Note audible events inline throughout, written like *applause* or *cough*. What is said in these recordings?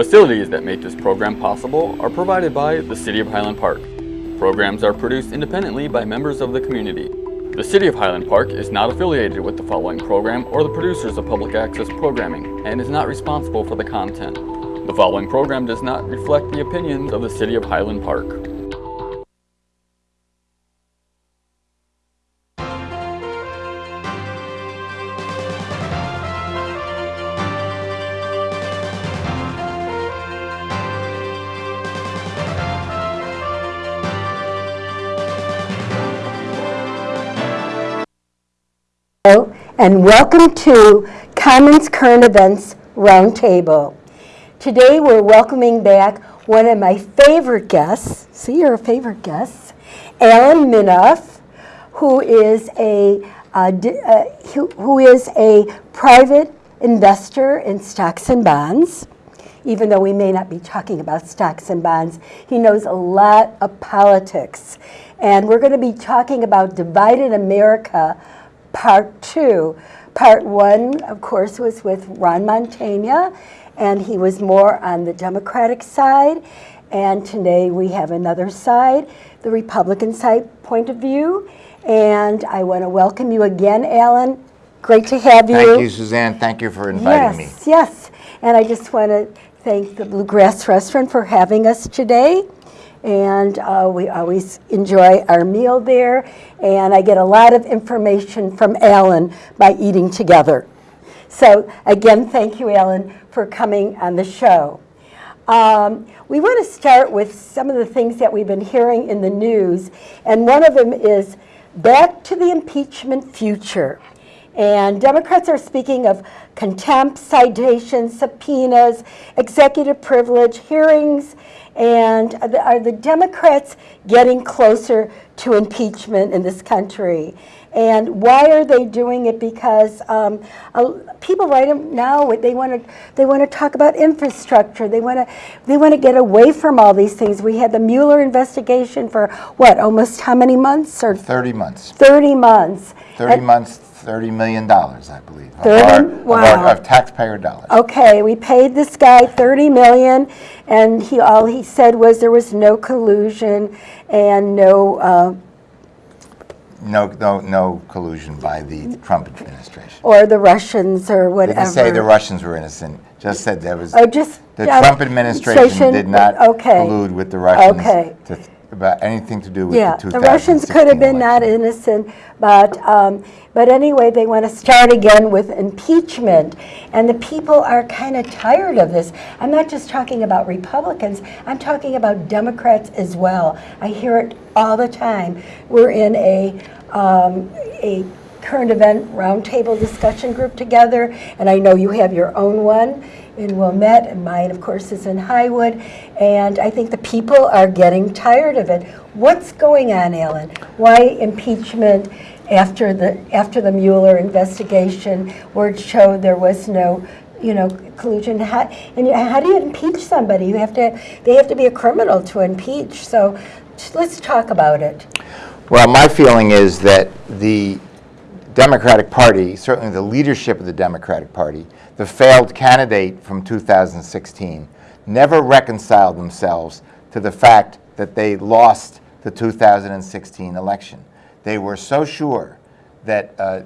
Facilities that make this program possible are provided by the City of Highland Park. Programs are produced independently by members of the community. The City of Highland Park is not affiliated with the following program or the producers of public access programming and is not responsible for the content. The following program does not reflect the opinions of the City of Highland Park. And welcome to Commons Current Events Roundtable. Today, we're welcoming back one of my favorite guests, see your favorite guests, Alan Minoff, who is a, uh, uh, who who is a private investor in stocks and bonds. Even though we may not be talking about stocks and bonds, he knows a lot of politics. And we're going to be talking about Divided America, Part Two. Part One, of course, was with Ron Montana, and he was more on the Democratic side. And today we have another side, the Republican side point of view. And I want to welcome you again, Alan. Great to have you. Thank you, Suzanne. Thank you for inviting me. Yes, yes. And I just want to thank the Bluegrass Restaurant for having us today. And uh, we always enjoy our meal there. And I get a lot of information from Alan by eating together. So again, thank you, Alan, for coming on the show. Um, we want to start with some of the things that we've been hearing in the news, and one of them is back to the impeachment future. And Democrats are speaking of contempt, citations, subpoenas, executive privilege, hearings, and are the, Democrats getting closer to impeachment in this country? And why are they doing it? Because um, uh, people right now they want to they want to talk about infrastructure. They want to they want to get away from all these things. We had the Mueller investigation for what almost how many months or 30 months. 30 months. 30 And- months, $30 million, I believe. of 30 our- of wow. our- Of taxpayer dollars. Okay, we paid this guy 30 million, and he, all he said was there was no collusion and no, uh, No, no, no collusion by the Trump administration. or the Russians or whatever. Didn't say the Russians were innocent, just said there was, Oh, just. the Trump administration did not okay. collude with the Russians Okay. to- about anything to do with Yeah, the the Russians could have been not innocent, but, um, but anyway, they want to start again with impeachment. And the people are kind of tired of this. I'm not just talking about Republicans, I'm talking about Democrats as well. I hear it all the time. We're in a, um, a current event roundtable discussion group together, and I know you have your own one in Wilmette, and mine, of course, is in Highwood. And I think the people are getting tired of it. What's going on, Alan? Why impeachment after the after the Mueller investigation, where it showed there was no, you know, collusion? How, and how do you impeach somebody? You have to. They have to be a criminal to impeach. So, let's talk about it. Well, my feeling is that the Democratic Party, certainly the leadership of the Democratic Party, the failed candidate from 2016, never reconciled themselves to the fact that they lost the 2016 election. They were so sure that uh,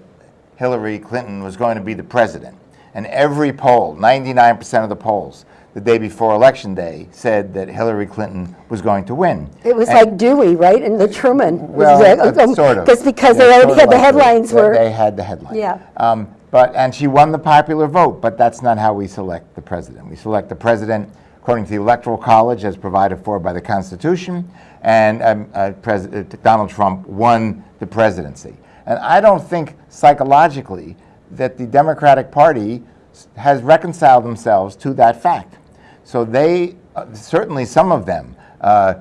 Hillary Clinton was going to be the president. And every poll, 99% of the polls, the day before Election Day, said that Hillary Clinton was going to win. It was And- like Dewey, right, in the Truman. well, uh, sort of. Because because they already had the headlines They were. they had the headline. Yeah. Um, But, and she won the popular vote, but that's not how we select the president. We select the president according to the Electoral College as provided for by the Constitution, and um, uh, uh, Donald Trump won the presidency. And I don't think psychologically that the Democratic Party has reconciled themselves to that fact. So they, uh, certainly some of them, uh,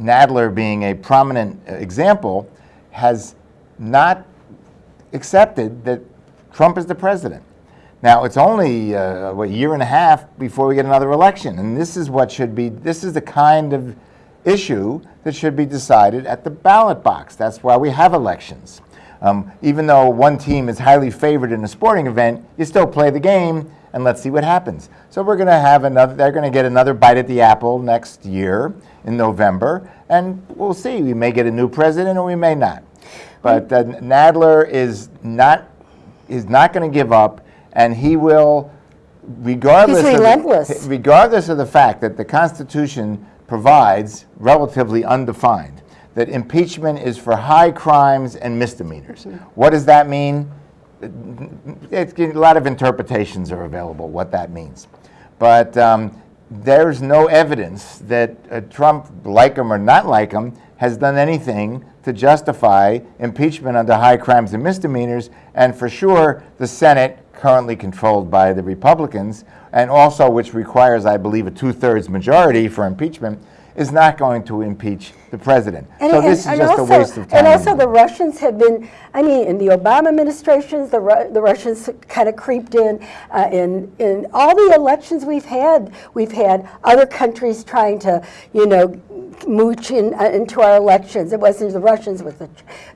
Nadler being a prominent example, has not accepted that Trump is the president. Now, it's only uh, what, a year and a half before we get another election, and this is what should be, this is the kind of issue that should be decided at the ballot box. That's why we have elections. Um, even though one team is highly favored in a sporting event, you still play the game and let's see what happens. So we're going to have another, they're going to get another bite at the apple next year in November, and we'll see. We may get a new president or we may not. But uh, Nadler is not, is not going to give up, and he will, regardless He's of the- relentless. regardless of the fact that the Constitution provides, relatively undefined, that impeachment is for high crimes and misdemeanors. What does that mean? A lot of interpretations are available what that means. But um, there's no evidence that uh, Trump, like him or not like him, has done anything to justify impeachment under high crimes and misdemeanors. And for sure, the Senate, currently controlled by the Republicans, and also which requires, I believe, a two-thirds majority for impeachment, is not going to impeach the president. And- so and- this is just also- a waste of time. And also, the Russians have been, I mean, in the Obama administrations, the, Ru- the Russians kind of creeped in. Uh, in, in all the elections we've had, we've had other countries trying to, you know, mooch in, uh, into our elections. It wasn't the Russians, it was the,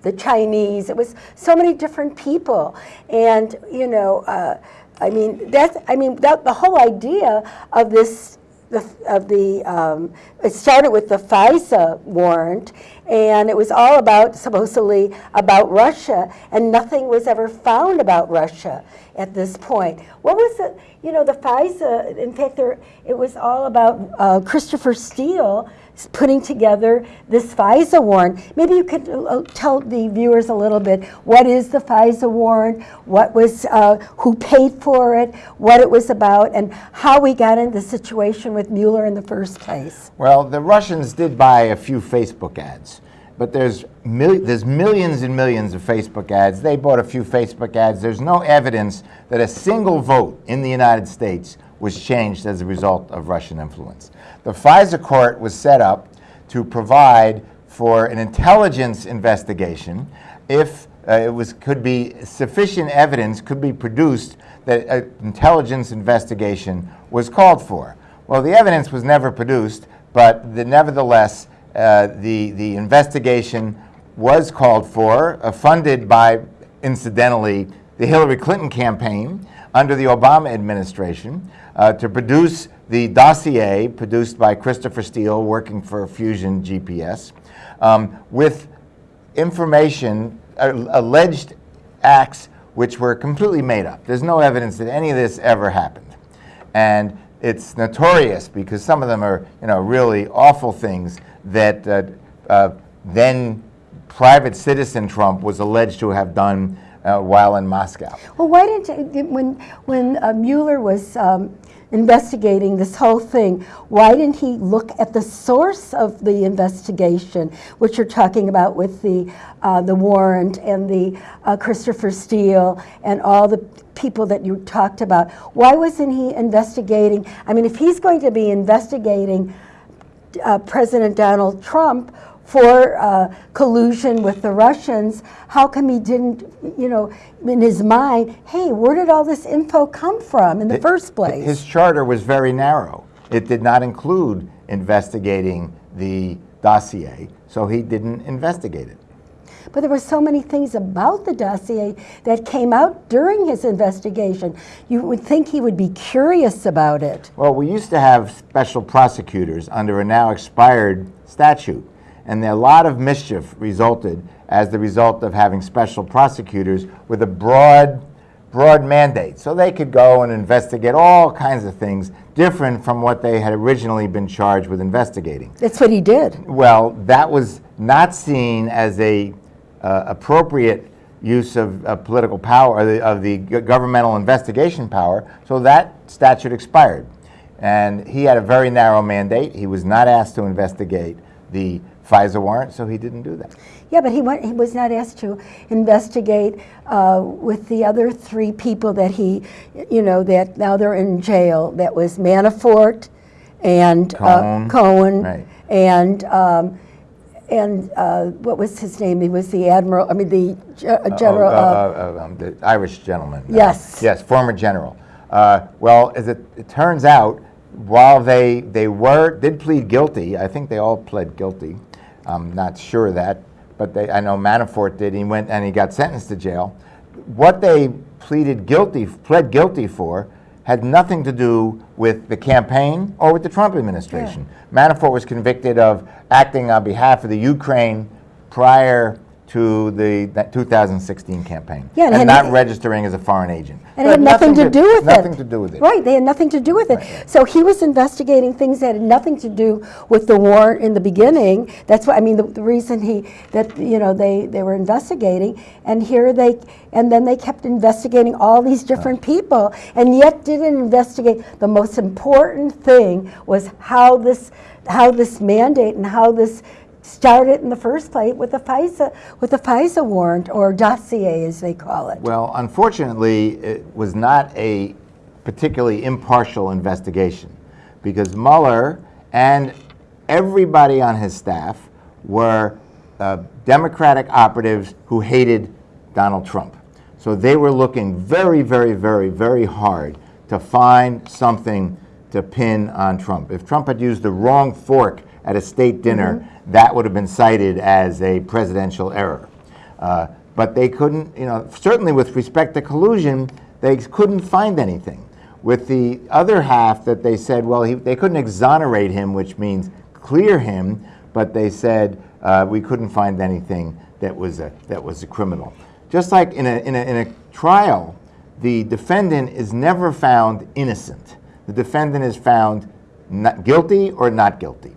the Chinese. It was so many different people. And, you know, uh, I mean, that's, I mean, that, the whole idea of this the, of the, um, it started with the FISA warrant, and it was all about, supposedly, about Russia, and nothing was ever found about Russia at this point. What was it, you know, the FISA, in fact, there, it was all about uh, Christopher Steele putting together this FISA warrant. Maybe you could uh, tell the viewers a little bit, what is the FISA warrant, what was, uh, who paid for it, what it was about, and how we got into the situation with Mueller in the first place. Well, the Russians did buy a few Facebook ads, but there's mil- there's millions and millions of Facebook ads. They bought a few Facebook ads. There's no evidence that a single vote in the United States was changed as a result of Russian influence. The FISA court was set up to provide for an intelligence investigation if uh, it was could be sufficient evidence could be produced that an intelligence investigation was called for. Well, the evidence was never produced, but the, nevertheless, uh, the, the investigation was called for, uh, funded by, incidentally, the Hillary Clinton campaign under the Obama administration uh, to produce the dossier produced by Christopher Steele, working for Fusion GPS, um, with information, uh, alleged acts which were completely made up. There's no evidence that any of this ever happened. And it's notorious because some of them are, you know, really awful things that uh, uh, then private citizen Trump was alleged to have done uh, while in Moscow. Well, why didn't, you- when, when uh, Mueller was um, investigating this whole thing, why didn't he look at the source of the investigation, which you're talking about with the, uh, the warrant and the uh, Christopher Steele and all the people that you talked about? Why wasn't he investigating? I mean, if he's going to be investigating uh, President Donald Trump for uh, collusion with the Russians, how come he didn't, you know, in his mind, hey, where did all this info come from in the first place? His charter was very narrow. It did not include investigating the dossier, so he didn't investigate it. But there were so many things about the dossier that came out during his investigation. You would think he would be curious about it. Well, we used to have special prosecutors under a now expired statute, and a lot of mischief resulted as the result of having special prosecutors with a broad, broad mandate. So they could go and investigate all kinds of things different from what they had originally been charged with investigating. That's what he did. Well, that was not seen as a uh, appropriate use of, of political power, the, of the governmental investigation power, so that statute expired. And he had a very narrow mandate. He was not asked to investigate the FISA warrant, so he didn't do that. Yeah, but he, went, he was not asked to investigate uh, with the other three people that he, you know, that now they're in jail. That was Manafort and Cohen. uh, Cohen Right. and um, and uh, what was his name? He was the admiral. I mean, the uh, general. Oh, uh, uh, uh, um, the Irish gentleman. Yes. yes, former general. Uh, well, as it, it turns out, while they they were did plead guilty, I think they all pled guilty. I'm not sure of that, but they, I know Manafort did. He went and he got sentenced to jail. What they pleaded guilty, pled guilty for, had nothing to do with the campaign or with the Trump administration. Manafort was convicted of acting on behalf of the Ukraine prior to the 2016 campaign, Yeah, and and, not registering as a foreign agent. And it had nothing to do with it. Nothing to do with it. Right, they had nothing to do with it. So he was investigating things that had nothing to do with the war in the beginning. That's why, I mean, the, the reason he, that, you know, they, they were investigating, and here they, and then they kept investigating all these different people, and yet didn't investigate. The most important thing was how this, how this mandate and how this started in the first place with the FISA, with the FISA warrant, or dossier, as they call it. Well, unfortunately, it was not a particularly impartial investigation because Mueller and everybody on his staff were uh, Democratic operatives who hated Donald Trump. So they were looking very, very, very, very hard to find something to pin on Trump. If Trump had used the wrong fork at a state dinner, that would have been cited as a presidential error. Uh, but they couldn't, you know, certainly with respect to collusion, they couldn't find anything. With the other half that they said, well, he, they couldn't exonerate him, which means clear him, but they said uh, we couldn't find anything that was a, that was a criminal. Just like in a, in, a, in a trial, the defendant is never found innocent. The defendant is found not guilty or not guilty.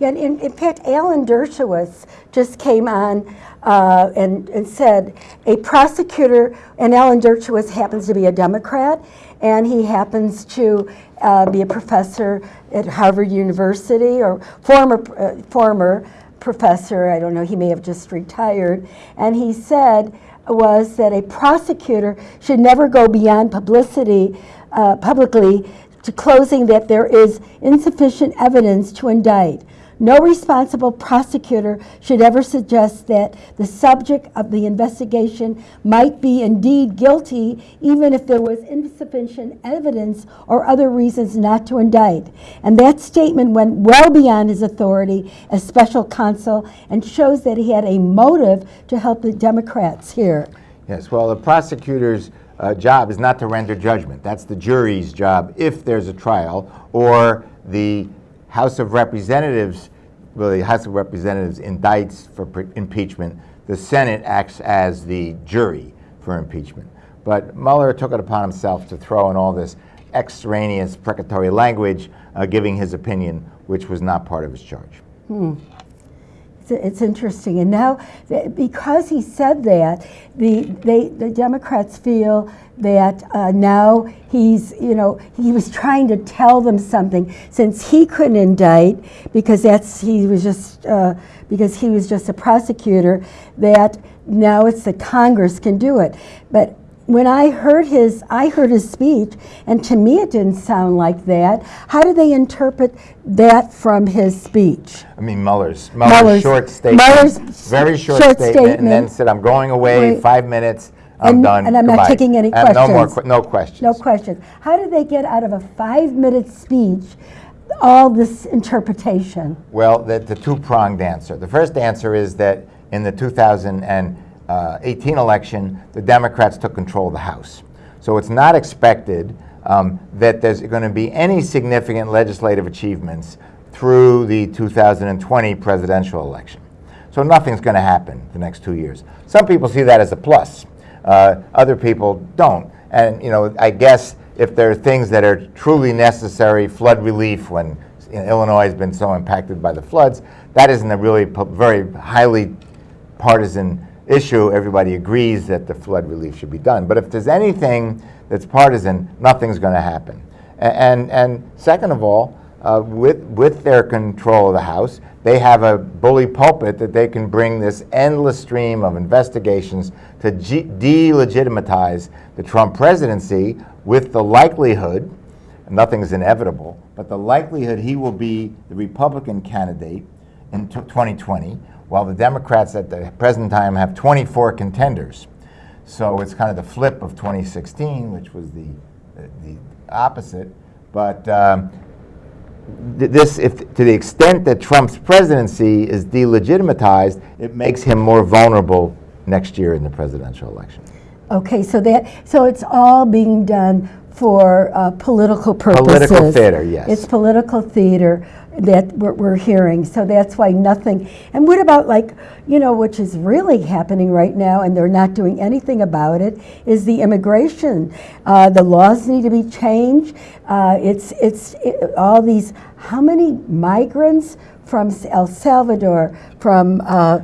Yeah, in, in fact, Alan Dershowitz just came on uh, and, and said a prosecutor, and Alan Dershowitz happens to be a Democrat, and he happens to uh, be a professor at Harvard University, or former uh, former professor. I don't know. He may have just retired, and he said was that a prosecutor should never go beyond publicity uh, publicly to closing that there is insufficient evidence to indict. No responsible prosecutor should ever suggest that the subject of the investigation might be indeed guilty, even if there was insufficient evidence or other reasons not to indict. And that statement went well beyond his authority as special counsel and shows that he had a motive to help the Democrats here. Yes, well, the prosecutor's uh, job is not to render judgment. That's the jury's job if there's a trial, or the House of Representatives, well, the House of Representatives indicts for impeachment. The Senate acts as the jury for impeachment. But Mueller took it upon himself to throw in all this extraneous precatory language, uh, giving his opinion, which was not part of his charge. It's, interesting. And now, because he said that, the, they, the Democrats feel that uh, now he's, you know, he was trying to tell them something since he couldn't indict because that's, he was just, uh, because he was just a prosecutor, that now it's the Congress can do it. But when I heard his, I heard his speech, and to me it didn't sound like that. How do they interpret that from his speech? I mean, Mueller's, Mueller's, Mueller's- short statement, Mueller's very short, short statement, and then said, "I'm going away, Right. five minutes, I'm And- done." and I'm not taking any And No more, questions. no questions. No questions. How do they get out of a five-minute speech all this interpretation? Well, the, the two-pronged answer. The first answer is that in the 2018 election, the Democrats took control of the House. So it's not expected um, that there's going to be any significant legislative achievements through the 2020 presidential election. So nothing's going to happen the next two years. Some people see that as a plus. Uh, other people don't. And you know, I guess if there are things that are truly necessary, flood relief when you know, Illinois has been so impacted by the floods, that isn't a really very highly partisan issue. Everybody agrees that the flood relief should be done. But if there's anything that's partisan, nothing's going to happen. And, and second of all, uh, with, with their control of the House, they have a bully pulpit that they can bring this endless stream of investigations to delegitimize the Trump presidency with the likelihood, nothing is inevitable, but the likelihood he will be the Republican candidate in t- 2020, while the Democrats at the present time have 24 contenders. So it's kind of the flip of 2016, which was the, the, opposite. But um, this, if, to the extent that Trump's presidency is delegitimatized, it makes him more vulnerable next year in the presidential election. Okay, so that, so it's all being done for uh, political purposes. Political theater, yes. It's political theater that we're, we're hearing, so that's why nothing, and what about like, you know, which is really happening right now, and they're not doing anything about it, is the immigration. Uh, The laws need to be changed. Uh, It's, it's, it- all these, how many migrants from El Salvador, from uh,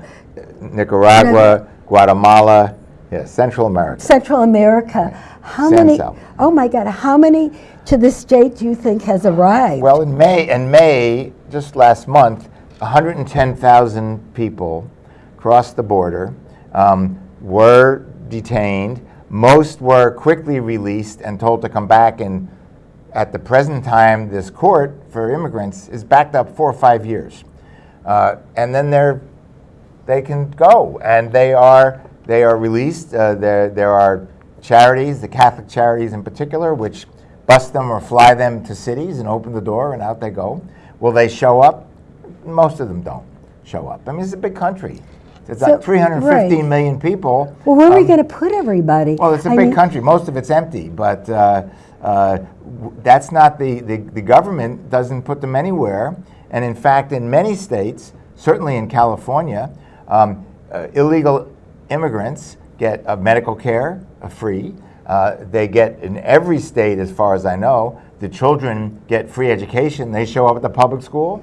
Nicaragua, Guatemala, yeah, Central America. Central America. How San many? Sal. Oh my God! How many to this date do you think has arrived? Well, in May, in May, just last month, 110,000 people crossed the border, um, were detained. Most were quickly released and told to come back. And at the present time, this court for immigrants is backed up four or five years. Uh, and then they're they can go and they are they are released. Uh, there there are charities, the Catholic charities in particular, which bus them or fly them to cities and open the door and out they go. Will they show up? Most of them don't show up. I mean, it's a big country. It's So- like 315 right. million people. well, where are we Um, going to put everybody? well, it's a I big mean, country. Most of it's empty, but uh, uh, w- that's not the, the, the government doesn't put them anywhere. And in fact, in many states, certainly in California, um, uh, illegal immigrants get uh, medical care free. Uh, they get in every state, as far as I know, the children get free education. They show up at the public school,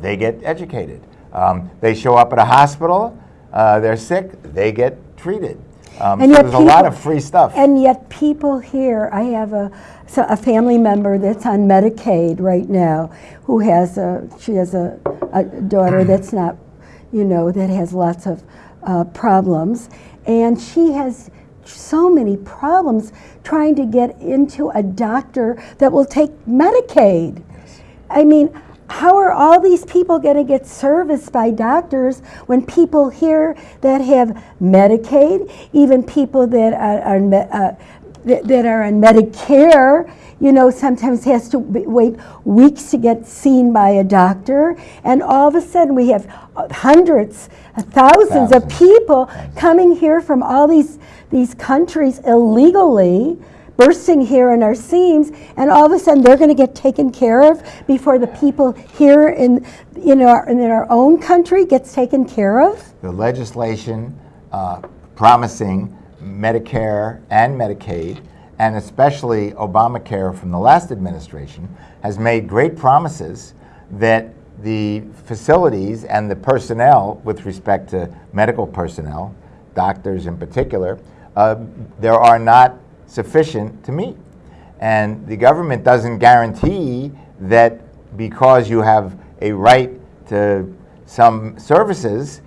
they get educated. Um, they show up at a hospital, uh, they're sick, they get treated. Um, And so yet there's a lot people- of free stuff. And yet, people here. I have a so a family member that's on Medicaid right now, who has a she has a, a daughter that's not, you know, that has lots of uh, problems, and she has so many problems trying to get into a doctor that will take Medicaid. I mean, how are all these people going to get serviced by doctors when people here that have Medicaid, even people that are, are uh, that are on Medicare, you know, sometimes has to wait weeks to get seen by a doctor, and all of a sudden we have uh, hundreds, uh, thousands of Thousands. people coming here from all these these countries illegally bursting here in our seams, and all of a sudden they're going to get taken care of before the people here in, in, our, in our own country gets taken care of? the legislation uh, promising Medicare and Medicaid, and especially Obamacare from the last administration, has made great promises that the facilities and the personnel, with respect to medical personnel, doctors in particular, uh, there are not sufficient to meet. And the government doesn't guarantee that because you have a right to some services,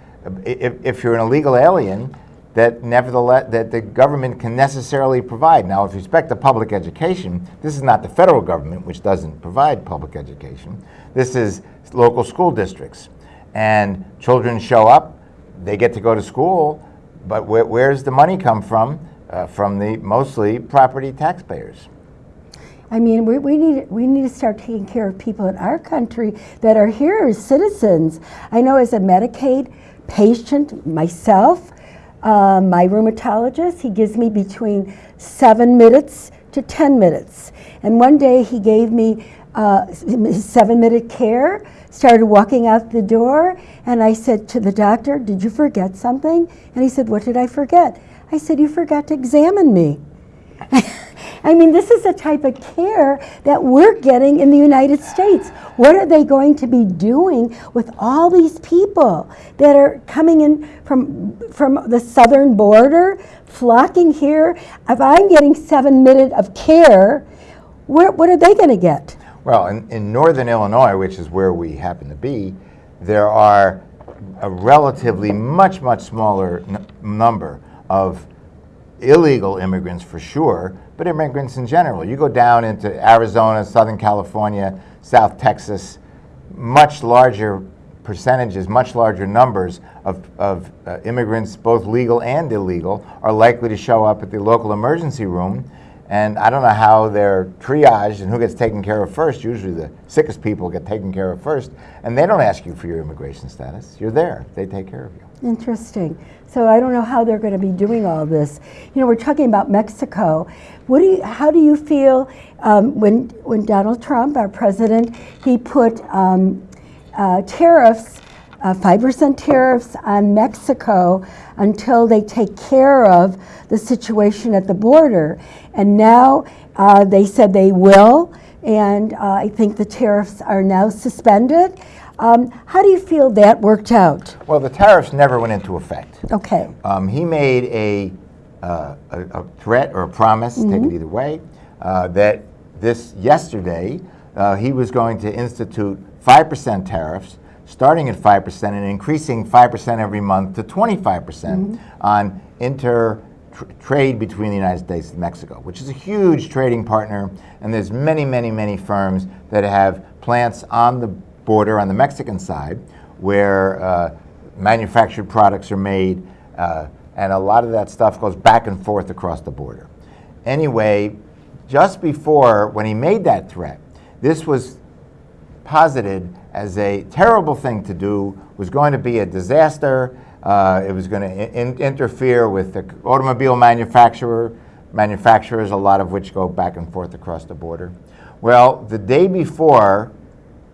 if, if you're an illegal alien, that nevertheless, that the government can necessarily provide. Now, with respect to public education, this is not the federal government, which doesn't provide public education. This is local school districts. And children show up, they get to go to school, but where, where's the money come from? Uh, from the mostly property taxpayers. I mean, we, we, need, we need to start taking care of people in our country that are here as citizens. I know as a Medicaid patient myself, uh, my rheumatologist, he gives me between seven minutes to 10 minutes. And one day he gave me uh, *laughs* seven minute care, started walking out the door, and I said to the doctor, Did you forget something? And he said, What did I forget? I said, You forgot to examine me. *laughs* I mean, this is the type of care that we're getting in the United States. What are they going to be doing with all these people that are coming in from, from the southern border, flocking here? If I'm getting seven minutes of care, where, what are they going to get? Well, in, in northern Illinois, which is where we happen to be, there are a relatively much, much smaller number of illegal immigrants for sure, but immigrants in general. You go down into Arizona, Southern California, South Texas, much larger percentages, much larger numbers of, of uh, immigrants, both legal and illegal, are likely to show up at the local emergency room And I don't know how they're triaged and who gets taken care of first. Usually the sickest people get taken care of first. And they don't ask you for your immigration status. You're there. They take care of you. Interesting. So I don't know how they're going to be doing all this. You know, we're talking about Mexico. What do you, how do you feel um, when, when Donald Trump, our president, he put um, uh, tariffs, uh, 5% tariffs on Mexico until they take care of the situation at the border. And now uh, they said they will, and uh, I think the tariffs are now suspended. Um, how do you feel that worked out? Well, the tariffs never went into effect. Okay. Um, he made a, uh, a, a threat or a promise, take it either way, uh, that this yesterday uh, he was going to institute 5% tariffs, starting at 5% and increasing 5% every month to 25% on inter trade between the United States and Mexico, which is a huge trading partner. And there's many, many, many firms that have plants on the border on the Mexican side where uh, manufactured products are made, uh, and a lot of that stuff goes back and forth across the border. Anyway, just before, when he made that threat, this was posited as a terrible thing to do, was going to be a disaster. Uh, it was going to in- interfere with the automobile manufacturer, manufacturers, a lot of which go back and forth across the border. Well, the day before,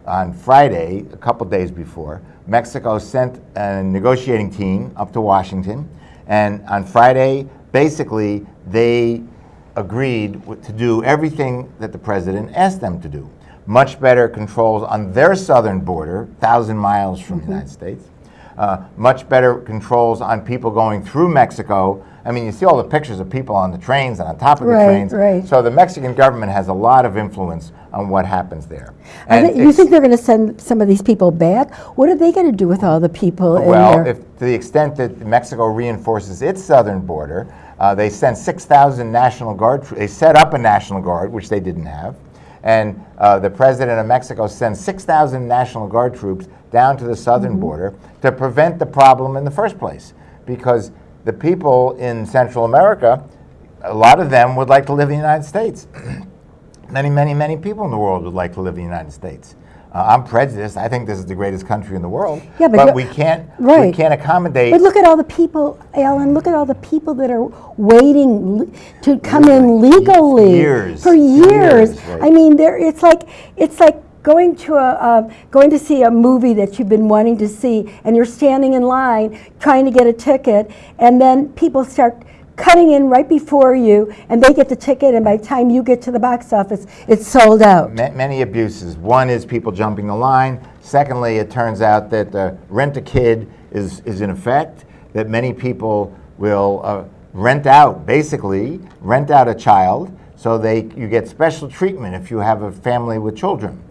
on Friday, a couple days before, Mexico sent a negotiating team up to Washington, and on Friday, basically, they agreed to do everything that the president asked them to do. Much better controls on their southern border, 1,000 miles from the United States. Uh, much better controls on people going through Mexico. I mean, you see all the pictures of people on the trains and on top of the Right, trains. right. So the Mexican government has a lot of influence on what happens there. And they- you think they're going to send some of these people back? What are they going to do with all the people Well, if, to the extent that Mexico reinforces its southern border, uh, they sent 6,000 National Guard, they set up a National Guard, which they didn't have. And uh, the president of Mexico sends 6,000 National Guard troops down to the southern Mm-hmm. border to prevent the problem in the first place. Because the people in Central America, a lot of them would like to live in the United States. *clears throat* many, many, many people in the world would like to live in the United States. Uh, I'm prejudiced. I think this is the greatest country in the world. Yeah, but you're- we can't right. we can't accommodate. But look at all the people, Alan, look at all the people that are waiting to come in legally. Years. For years. Years, right. I mean, there, it's like, it's like going to a, uh, going to see a movie that you've been wanting to see, and you're standing in line trying to get a ticket, and then people start cutting in right before you, and they get the ticket, and by the time you get to the box office, it's sold out. Ma- many abuses. One is people jumping the line. Secondly, it turns out that uh, rent a kid is, is in effect, that many people will uh, rent out, basically, rent out a child so they, you get special treatment if you have a family with children.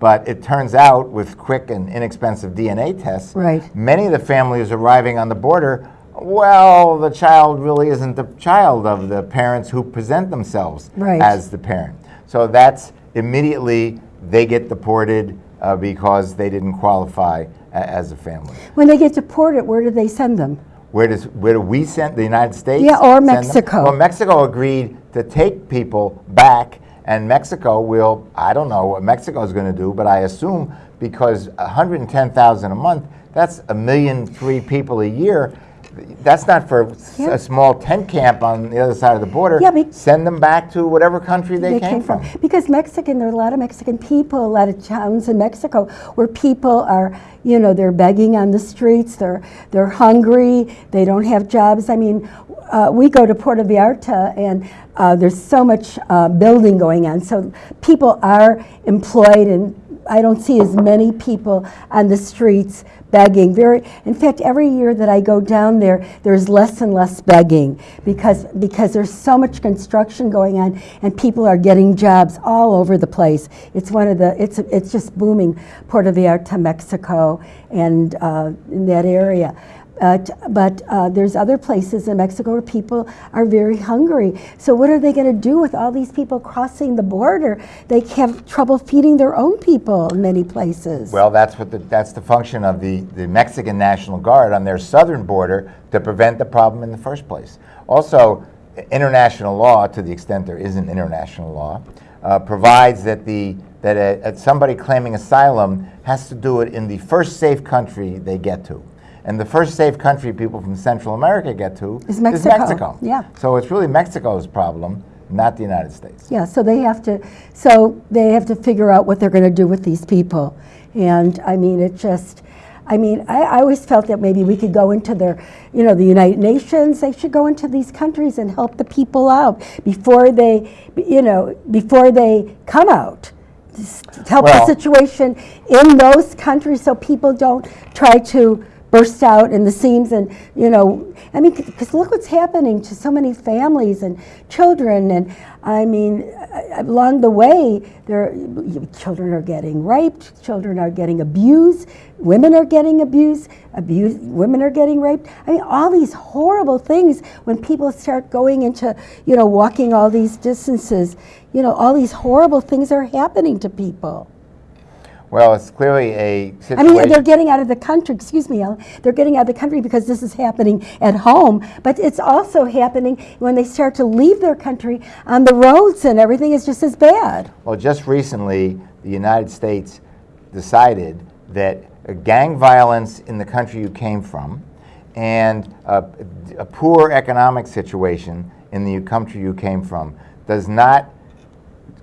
But it turns out with quick and inexpensive DNA tests, Right. many of the families arriving on the border, well, the child really isn't the child of the parents who present themselves Right. as the parent. So that's immediately they get deported uh, because they didn't qualify a- as a family. When they get deported, where do they send them? Where does where do we send the United States? Yeah, or? Mexico. Well, Mexico agreed to take people back, and Mexico will. I don't know what Mexico is going to do, but I assume because 110,000 a month, that's a million three people a year. That's not for Yeah. a small tent camp on the other side of the border. Yeah, but- Send them back to whatever country they, they came from. Because Mexican, there are a lot of Mexican people, a lot of towns in Mexico where people are, you know, they're begging on the streets, they're, they're hungry, they don't have jobs. I mean, uh, we go to Puerto Vallarta and uh, there's so much uh, building going on. So people are employed and I don't see as many people on the streets begging. Very, in fact, every year that I go down there, there's less and less begging because because there's so much construction going on and people are getting jobs all over the place. It's one of the it's it's just booming, Puerto Vallarta, Mexico, and uh, in that area. Uh, but uh, there's other places in Mexico where people are very hungry. So what are they going to do with all these people crossing the border? They have trouble feeding their own people in many places. Well, that's what the, that's the function of the, the Mexican National Guard on their southern border to prevent the problem in the first place. Also, international law, to the extent there is an international law, uh, provides that the that a, a- somebody claiming asylum has to do it in the first safe country they get to. And the first safe country people from Central America get to Is Mexico, Mexico. yeah. So it's really Mexico's problem, not the United States. Yeah, so they have to, so they have to figure out what they're going to do with these people. And I mean, it just, I mean, I, I always felt that maybe we could go into their, you know, the United Nations, they should go into these countries and help the people out before they, you know, before they come out. Just help Well- the situation in those countries so people don't try to burst out in the seams and, you know, I mean, because look what's happening to so many families and children. And I mean, along the way, there, children are getting raped, children are getting abused, women are getting abused, abused, women are getting raped. I mean, all these horrible things when people start going into, you know, walking all these distances, you know, all these horrible things are happening to people. Well, it's clearly a I situation. mean, they're getting out of the country, excuse me, Ellen, they're getting out of the country because this is happening at home, but it's also happening when they start to leave their country on the roads and everything is just as bad. Well, just recently, the United States decided that gang violence in the country you came from and uh, a poor economic situation in the country you came from does not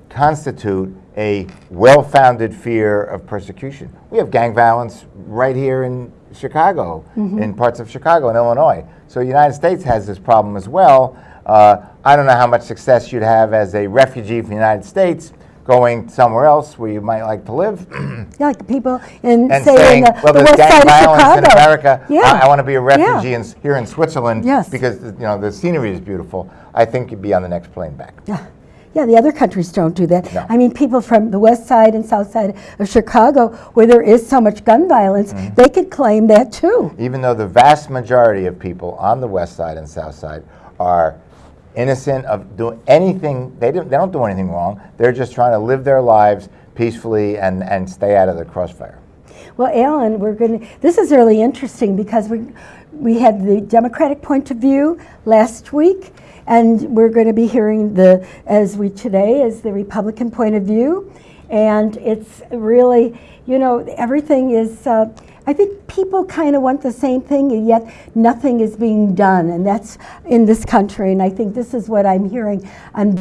constitute a well-founded fear of persecution. We have gang violence right here in Chicago, in parts of Chicago and Illinois. So the United States has this problem as well. Uh, I don't know how much success you'd have as a refugee from the United States going somewhere else where you might like to live *clears throat* Yeah, like people in, and say, saying, in the, well, the there's west gang side of violence in Chicago. America. Yeah. I, want to be a refugee Yeah. in, here in Switzerland Yes. because you know the scenery is beautiful. I think you'd be on the next plane back. Yeah. Yeah, the other countries don't do that. No. I mean, people from the west side and south side of Chicago, where there is so much gun violence, Mm-hmm. they could claim that too. even though the vast majority of people on the west side and south side are innocent of doing anything they don't, they don't do anything wrong they're just trying to live their lives peacefully and, and stay out of the crossfire Well, Alan, we're going to, this is really interesting because we, we had the Democratic point of view last week, and we're going to be hearing the, as we today, is the Republican point of view. And it's really, you know, everything is, uh, I think people kind of want the same thing, and yet nothing is being done, and that's in this country. And I think this is what I'm hearing on